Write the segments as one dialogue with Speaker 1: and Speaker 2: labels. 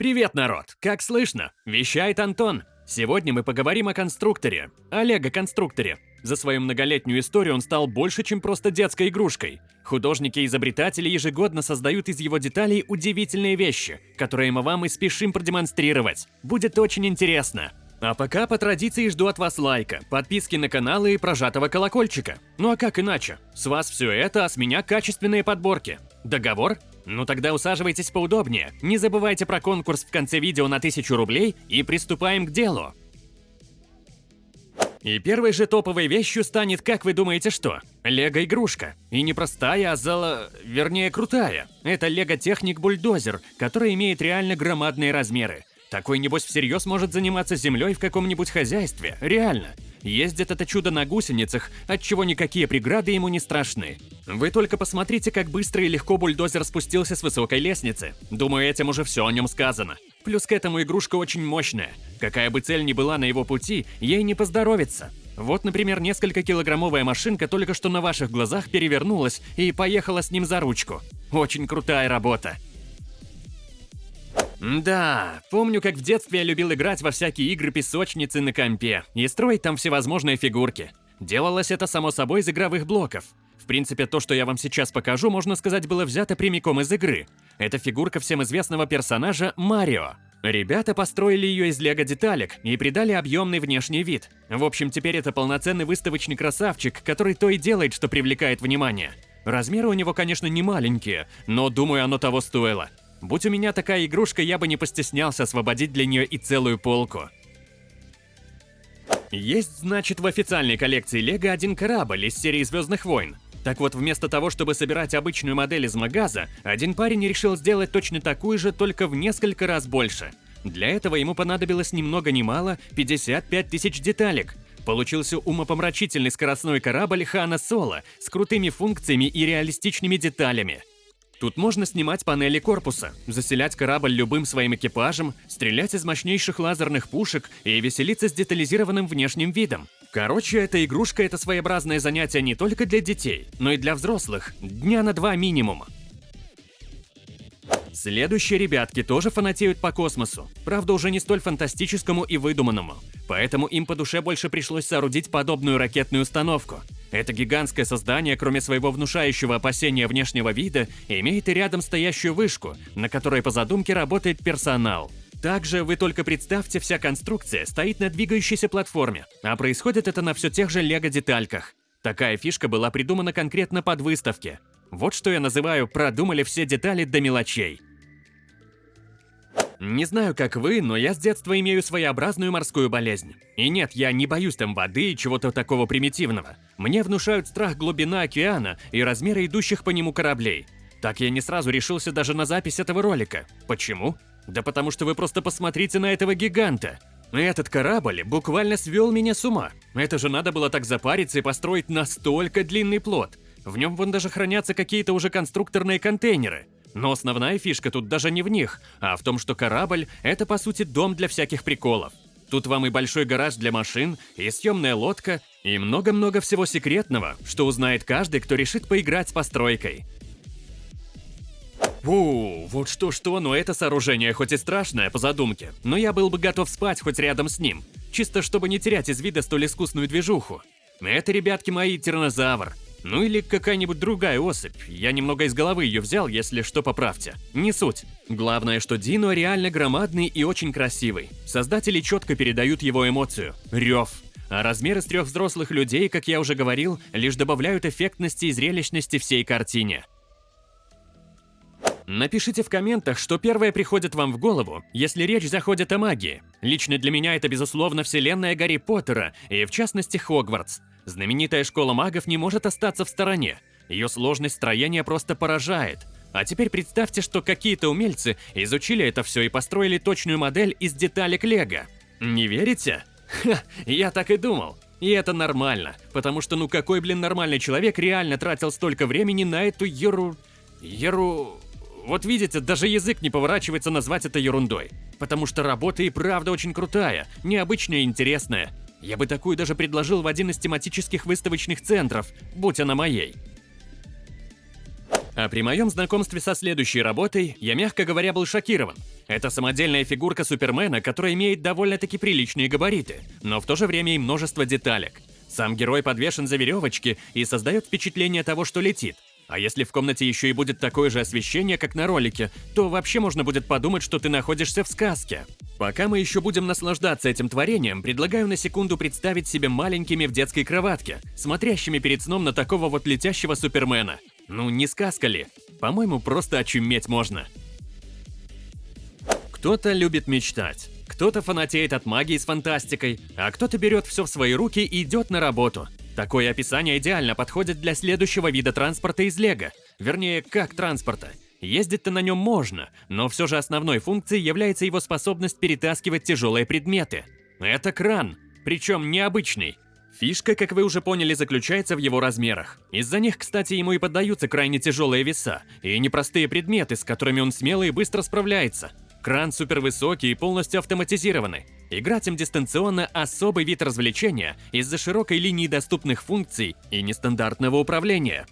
Speaker 1: Привет, народ! Как слышно? Вещает Антон. Сегодня мы поговорим о конструкторе, о лего-конструкторе. За свою многолетнюю историю он стал больше, чем просто детской игрушкой. Художники и изобретатели ежегодно создают из его деталей удивительные вещи, которые мы вам и спешим продемонстрировать. Будет очень интересно. А пока по традиции жду от вас лайка, подписки на канал и прожатого колокольчика. Ну а как иначе? С вас все это, а с меня качественные подборки. Договор? Ну тогда усаживайтесь поудобнее. Не забывайте про конкурс в конце видео на 1000 рублей и приступаем к делу. И первой же топовой вещью станет, как вы думаете, что? Лего-игрушка. И не простая, а зало... вернее, крутая. Это Лего-техник-бульдозер, который имеет реально громадные размеры. Такой, небось, всерьез может заниматься землей в каком-нибудь хозяйстве. Реально. Ездит это чудо на гусеницах, отчего никакие преграды ему не страшны. Вы только посмотрите, как быстро и легко бульдозер спустился с высокой лестницы. Думаю, этим уже все о нем сказано. Плюс к этому игрушка очень мощная. Какая бы цель ни была на его пути, ей не поздоровится. Вот, например, несколько килограммовая машинка только что на ваших глазах перевернулась и поехала с ним за ручку. Очень крутая работа. Да, помню, как в детстве я любил играть во всякие игры-песочницы на компе и строить там всевозможные фигурки. Делалось это само собой из игровых блоков. В принципе, то, что я вам сейчас покажу, можно сказать, было взято прямиком из игры. Это фигурка всем известного персонажа Марио. Ребята построили ее из лего-деталек и придали объемный внешний вид. В общем, теперь это полноценный выставочный красавчик, который то и делает, что привлекает внимание. Размеры у него, конечно, не маленькие, но думаю, оно того стоило. Будь у меня такая игрушка, я бы не постеснялся освободить для нее и целую полку. Есть, значит, в официальной коллекции Лего один корабль из серии Звездных войн. Так вот, вместо того, чтобы собирать обычную модель из магаза, один парень решил сделать точно такую же, только в несколько раз больше. Для этого ему понадобилось ни много ни мало 55 тысяч деталек. Получился умопомрачительный скоростной корабль Хана Соло с крутыми функциями и реалистичными деталями. Тут можно снимать панели корпуса, заселять корабль любым своим экипажем, стрелять из мощнейших лазерных пушек и веселиться с детализированным внешним видом. Короче, эта игрушка – это своеобразное занятие не только для детей, но и для взрослых, дня на два минимум. Следующие ребятки тоже фанатеют по космосу, правда уже не столь фантастическому и выдуманному, поэтому им по душе больше пришлось соорудить подобную ракетную установку – это гигантское создание, кроме своего внушающего опасения внешнего вида, имеет и рядом стоящую вышку, на которой по задумке работает персонал. Также вы только представьте, вся конструкция стоит на двигающейся платформе, а происходит это на все тех же лего-детальках. Такая фишка была придумана конкретно под выставки. Вот что я называю «продумали все детали до мелочей». Не знаю, как вы, но я с детства имею своеобразную морскую болезнь. И нет, я не боюсь там воды и чего-то такого примитивного. Мне внушают страх глубина океана и размеры идущих по нему кораблей. Так я не сразу решился даже на запись этого ролика. Почему? Да потому что вы просто посмотрите на этого гиганта. Этот корабль буквально свел меня с ума. Это же надо было так запариться и построить настолько длинный плод. В нем вон даже хранятся какие-то уже конструкторные контейнеры. Но основная фишка тут даже не в них, а в том, что корабль – это по сути дом для всяких приколов. Тут вам и большой гараж для машин, и съемная лодка, и много-много всего секретного, что узнает каждый, кто решит поиграть с постройкой. У, вот что-что, но это сооружение хоть и страшное по задумке, но я был бы готов спать хоть рядом с ним, чисто чтобы не терять из вида столь искусную движуху. Это, ребятки мои, тиранозавр. Ну или какая-нибудь другая особь. Я немного из головы ее взял, если что, поправьте. Не суть. Главное, что Дино реально громадный и очень красивый. Создатели четко передают его эмоцию. Рев. А размеры с трех взрослых людей, как я уже говорил, лишь добавляют эффектности и зрелищности всей картине. Напишите в комментах, что первое приходит вам в голову, если речь заходит о магии. Лично для меня это, безусловно, вселенная Гарри Поттера, и в частности Хогвартс. Знаменитая школа магов не может остаться в стороне. Ее сложность строения просто поражает. А теперь представьте, что какие-то умельцы изучили это все и построили точную модель из деталек Лего. Не верите? Ха, я так и думал. И это нормально, потому что ну какой, блин, нормальный человек реально тратил столько времени на эту еру... еру... Вот видите, даже язык не поворачивается назвать это ерундой. Потому что работа и правда очень крутая, необычная и интересная. Я бы такую даже предложил в один из тематических выставочных центров, будь она моей. А при моем знакомстве со следующей работой я, мягко говоря, был шокирован. Это самодельная фигурка Супермена, которая имеет довольно-таки приличные габариты, но в то же время и множество деталек. Сам герой подвешен за веревочки и создает впечатление того, что летит. А если в комнате еще и будет такое же освещение, как на ролике, то вообще можно будет подумать, что ты находишься в сказке. Пока мы еще будем наслаждаться этим творением, предлагаю на секунду представить себе маленькими в детской кроватке, смотрящими перед сном на такого вот летящего супермена. Ну, не сказка ли? По-моему, просто очуметь можно. Кто-то любит мечтать, кто-то фанатеет от магии с фантастикой, а кто-то берет все в свои руки и идет на работу. Такое описание идеально подходит для следующего вида транспорта из Лего. Вернее, как транспорта. Ездить-то на нем можно, но все же основной функцией является его способность перетаскивать тяжелые предметы. Это кран, причем необычный. Фишка, как вы уже поняли, заключается в его размерах. Из-за них, кстати, ему и поддаются крайне тяжелые веса и непростые предметы, с которыми он смело и быстро справляется. Кран супервысокий и полностью автоматизированный. Играть им дистанционно – особый вид развлечения из-за широкой линии доступных функций и нестандартного управления.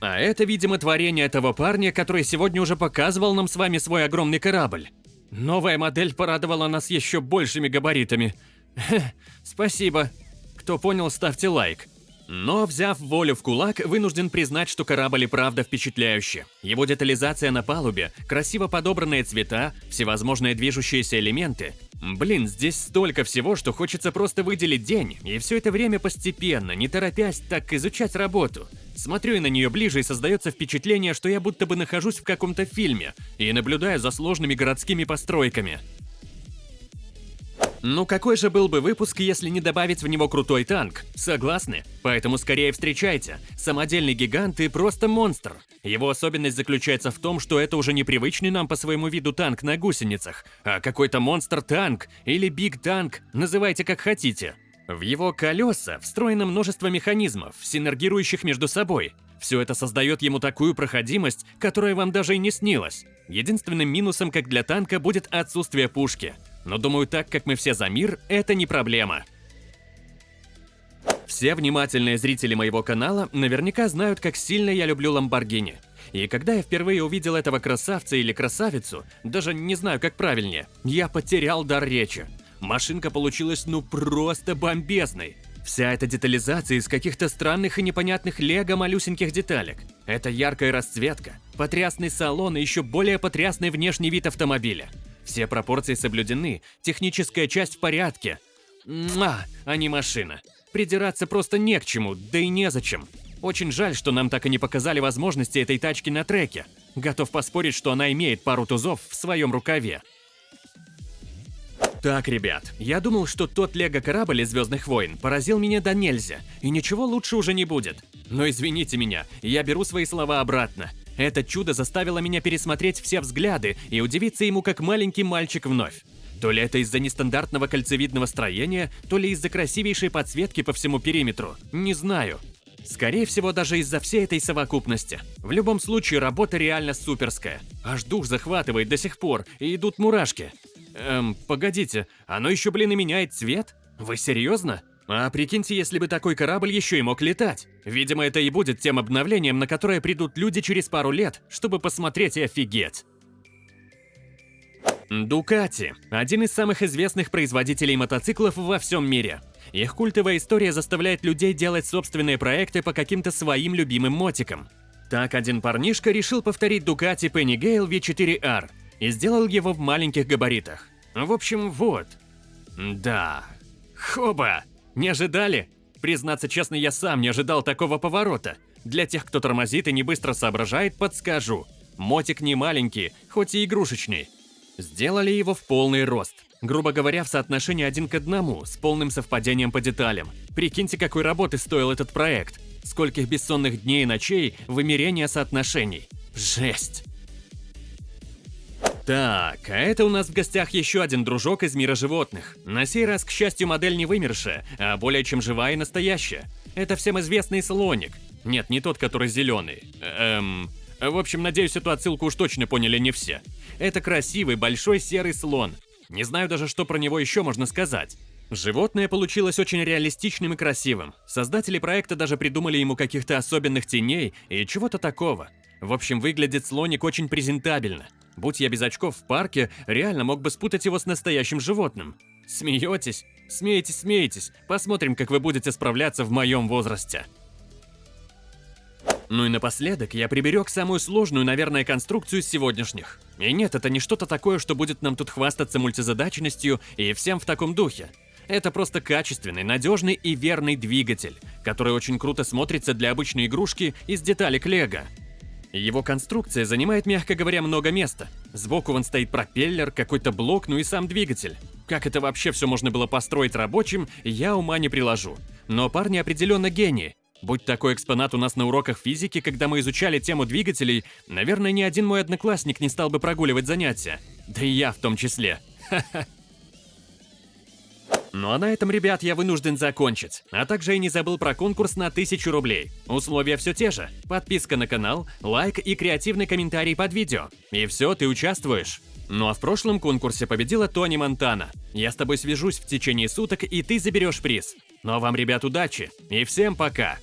Speaker 1: А это, видимо, творение этого парня, который сегодня уже показывал нам с вами свой огромный корабль. Новая модель порадовала нас еще большими габаритами. Спасибо. Кто понял, ставьте лайк. Но, взяв волю в кулак, вынужден признать, что корабль и правда впечатляющий. Его детализация на палубе, красиво подобранные цвета, всевозможные движущиеся элементы. Блин, здесь столько всего, что хочется просто выделить день, и все это время постепенно, не торопясь, так изучать работу. Смотрю на нее ближе, и создается впечатление, что я будто бы нахожусь в каком-то фильме и наблюдаю за сложными городскими постройками. Ну какой же был бы выпуск, если не добавить в него крутой танк? Согласны? Поэтому скорее встречайте. Самодельный гигант и просто монстр. Его особенность заключается в том, что это уже непривычный нам по своему виду танк на гусеницах, а какой-то монстр-танк или биг-танк, называйте как хотите. В его колеса встроено множество механизмов, синергирующих между собой. Все это создает ему такую проходимость, которая вам даже и не снилась. Единственным минусом, как для танка, будет отсутствие пушки – но думаю, так как мы все за мир, это не проблема. Все внимательные зрители моего канала наверняка знают, как сильно я люблю Ламборгини. И когда я впервые увидел этого красавца или красавицу, даже не знаю, как правильнее, я потерял дар речи. Машинка получилась ну просто бомбезной. Вся эта детализация из каких-то странных и непонятных лего малюсеньких деталек. Это яркая расцветка, потрясный салон и еще более потрясный внешний вид автомобиля. Все пропорции соблюдены, техническая часть в порядке. Муа, а не машина. Придираться просто не к чему, да и незачем. Очень жаль, что нам так и не показали возможности этой тачки на треке. Готов поспорить, что она имеет пару тузов в своем рукаве. Так, ребят, я думал, что тот лего-корабль из Звездных войн поразил меня до нельзя, и ничего лучше уже не будет. Но извините меня, я беру свои слова обратно. Это чудо заставило меня пересмотреть все взгляды и удивиться ему как маленький мальчик вновь. То ли это из-за нестандартного кольцевидного строения, то ли из-за красивейшей подсветки по всему периметру, не знаю. Скорее всего, даже из-за всей этой совокупности. В любом случае, работа реально суперская. Аж дух захватывает до сих пор, и идут мурашки. Эм, погодите, оно еще, блин, и меняет цвет? Вы серьезно? А прикиньте, если бы такой корабль еще и мог летать. Видимо, это и будет тем обновлением, на которое придут люди через пару лет, чтобы посмотреть и офигеть. Дукати – один из самых известных производителей мотоциклов во всем мире. Их культовая история заставляет людей делать собственные проекты по каким-то своим любимым мотикам. Так один парнишка решил повторить Дукати Penny Gale V4R и сделал его в маленьких габаритах. В общем, вот. Да. Хоба! Не ожидали? Признаться честно, я сам не ожидал такого поворота. Для тех, кто тормозит и не быстро соображает, подскажу. Мотик не маленький, хоть и игрушечный. Сделали его в полный рост. Грубо говоря, в соотношении один к одному, с полным совпадением по деталям. Прикиньте, какой работы стоил этот проект. Скольких бессонных дней и ночей вымерения соотношений. Жесть! Так, а это у нас в гостях еще один дружок из мира животных. На сей раз, к счастью, модель не вымершая, а более чем живая и настоящая. Это всем известный слоник. Нет, не тот, который зеленый. Эм... В общем, надеюсь, эту отсылку уж точно поняли не все. Это красивый, большой серый слон. Не знаю даже, что про него еще можно сказать. Животное получилось очень реалистичным и красивым. Создатели проекта даже придумали ему каких-то особенных теней и чего-то такого. В общем, выглядит слоник очень презентабельно. Будь я без очков в парке, реально мог бы спутать его с настоящим животным. Смеетесь? Смеетесь, смеетесь. Посмотрим, как вы будете справляться в моем возрасте. Ну и напоследок я приберег самую сложную, наверное, конструкцию из сегодняшних. И нет, это не что-то такое, что будет нам тут хвастаться мультизадачностью и всем в таком духе. Это просто качественный, надежный и верный двигатель, который очень круто смотрится для обычной игрушки из деталек лего. Его конструкция занимает, мягко говоря, много места. Сбоку вон стоит пропеллер, какой-то блок, ну и сам двигатель. Как это вообще все можно было построить рабочим, я ума не приложу. Но парни определенно гении. Будь такой экспонат у нас на уроках физики, когда мы изучали тему двигателей, наверное, ни один мой одноклассник не стал бы прогуливать занятия. Да и я в том числе. Ха-ха. Ну а на этом, ребят, я вынужден закончить. А также и не забыл про конкурс на 1000 рублей. Условия все те же. Подписка на канал, лайк и креативный комментарий под видео. И все, ты участвуешь. Ну а в прошлом конкурсе победила Тони Монтана. Я с тобой свяжусь в течение суток, и ты заберешь приз. Ну а вам, ребят, удачи. И всем пока.